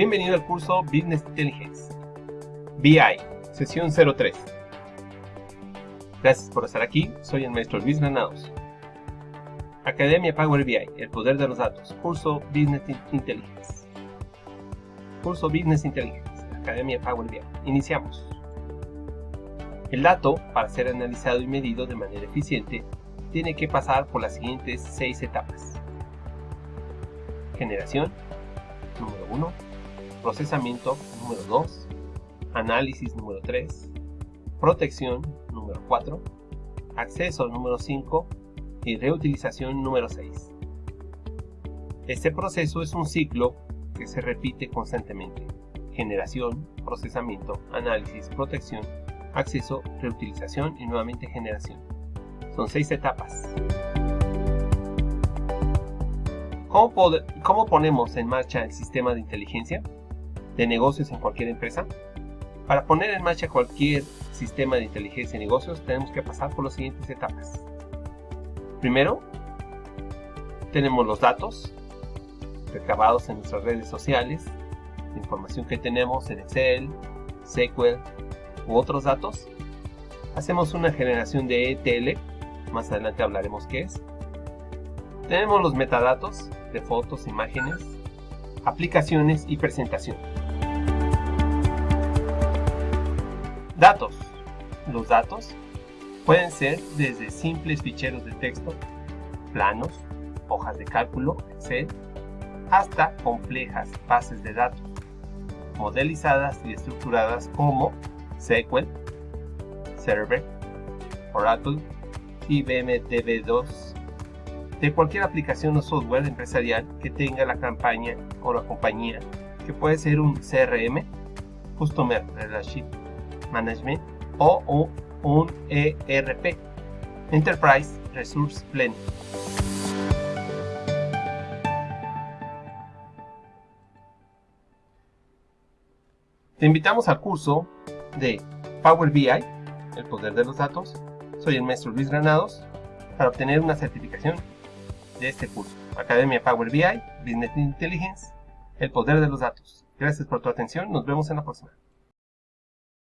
Bienvenido al curso Business Intelligence. BI, sesión 03. Gracias por estar aquí, soy el maestro Luis Granados. Academia Power BI, el poder de los datos, curso Business Intelligence. Curso Business Intelligence, Academia Power BI. Iniciamos. El dato, para ser analizado y medido de manera eficiente, tiene que pasar por las siguientes seis etapas. Generación, número 1, procesamiento, número 2, análisis, número 3, protección, número 4, acceso, número 5 y reutilización, número 6. Este proceso es un ciclo que se repite constantemente. Generación, procesamiento, análisis, protección, acceso, reutilización y nuevamente generación. Son seis etapas. ¿Cómo, ¿Cómo, ponemos en marcha el sistema de inteligencia de negocios en cualquier empresa? Para poner en marcha cualquier sistema de inteligencia de negocios tenemos que pasar por las siguientes etapas. Primero, tenemos los datos recabados en nuestras redes sociales, la información que tenemos en Excel, SQL u otros datos. Hacemos una generación de ETL, más adelante hablaremos qué es. Tenemos los metadatos de fotos, imágenes, aplicaciones y presentación. Datos. Los datos pueden ser desde simples ficheros de texto, planos, hojas de cálculo, Excel, hasta complejas bases de datos, modelizadas y estructuradas como SQL, Server, Oracle, IBM DB2, de cualquier aplicación o software empresarial que tenga la campaña o la compañía, que puede ser un CRM, Customer Relationship Management o un ERP, Enterprise Resource Planning. Te invitamos al curso de Power BI, el poder de los datos. Soy el maestro Luis Granados para obtener una certificación de este curso. Academia Power BI, Business Intelligence, el poder de los datos. Gracias por tu atención, nos vemos en la próxima.